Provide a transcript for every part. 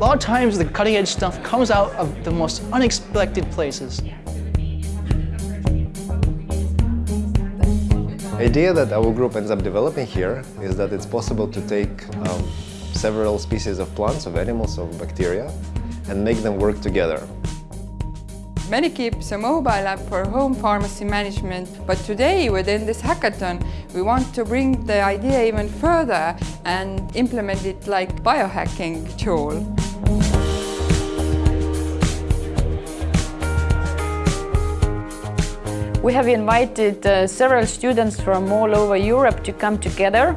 A lot of times the cutting edge stuff comes out of the most unexpected places. The idea that our group ends up developing here is that it's possible to take um, several species of plants, of animals, of bacteria, and make them work together. Medikeep is a mobile app for home pharmacy management, but today within this hackathon we want to bring the idea even further and implement it like biohacking tool. We have invited uh, several students from all over Europe to come together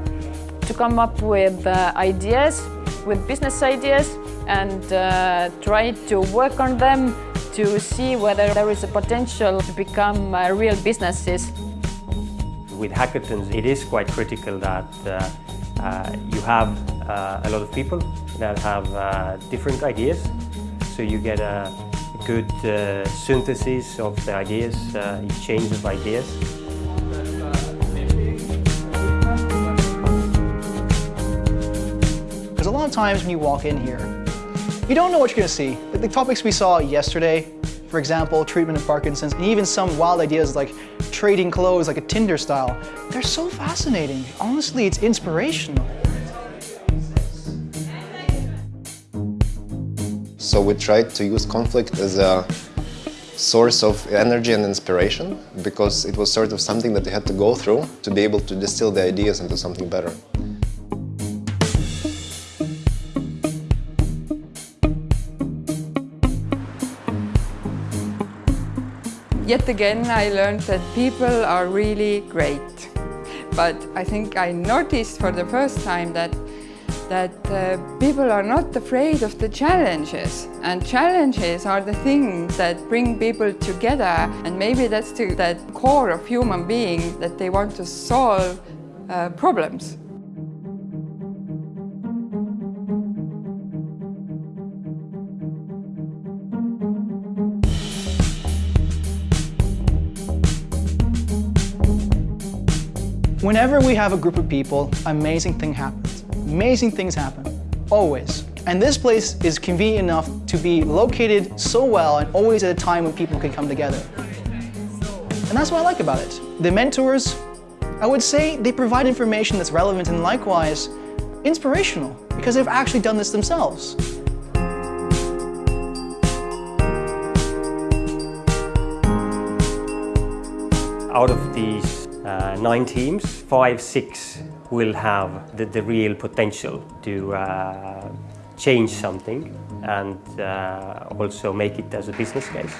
to come up with uh, ideas, with business ideas and uh, try to work on them to see whether there is a potential to become uh, real businesses. With hackathons, it is quite critical that uh, uh, you have a lot of people that have different ideas, so you get a good uh, synthesis of the ideas, uh, exchange of ideas. Because a lot of times when you walk in here, you don't know what you're going to see. The topics we saw yesterday, for example, treatment of Parkinson's, and even some wild ideas like trading clothes like a Tinder style, they're so fascinating. Honestly, it's inspirational. So we tried to use conflict as a source of energy and inspiration because it was sort of something that they had to go through to be able to distill the ideas into something better. Yet again I learned that people are really great. But I think I noticed for the first time that that uh, people are not afraid of the challenges and challenges are the things that bring people together and maybe that's the that core of human being that they want to solve uh, problems. Whenever we have a group of people, amazing thing happens. Amazing things happen, always. And this place is convenient enough to be located so well and always at a time when people can come together. And that's what I like about it. The mentors, I would say they provide information that's relevant and likewise inspirational because they've actually done this themselves. Out of these uh, nine teams, five, six will have the, the real potential to uh, change something and uh, also make it as a business case.